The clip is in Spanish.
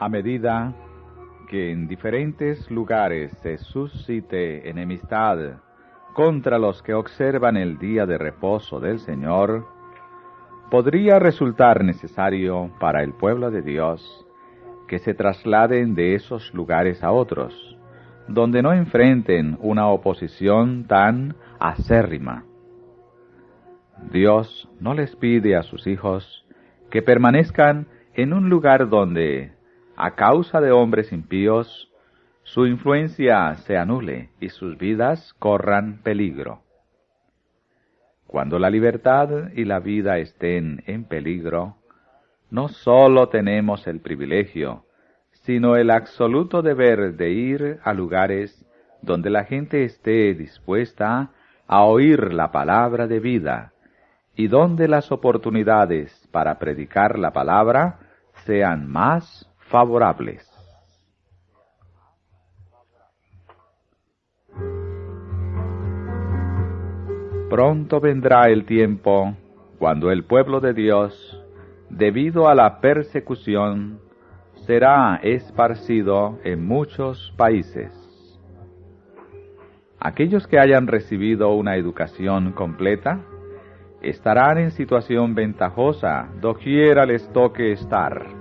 A medida que en diferentes lugares se suscite enemistad contra los que observan el día de reposo del Señor, podría resultar necesario para el pueblo de Dios que se trasladen de esos lugares a otros, donde no enfrenten una oposición tan acérrima. Dios no les pide a sus hijos que permanezcan en un lugar donde, a causa de hombres impíos, su influencia se anule y sus vidas corran peligro. Cuando la libertad y la vida estén en peligro, no sólo tenemos el privilegio, sino el absoluto deber de ir a lugares donde la gente esté dispuesta a oír la palabra de vida y donde las oportunidades para predicar la palabra sean más favorables. Pronto vendrá el tiempo cuando el pueblo de Dios, debido a la persecución, será esparcido en muchos países. Aquellos que hayan recibido una educación completa estarán en situación ventajosa doquiera les toque estar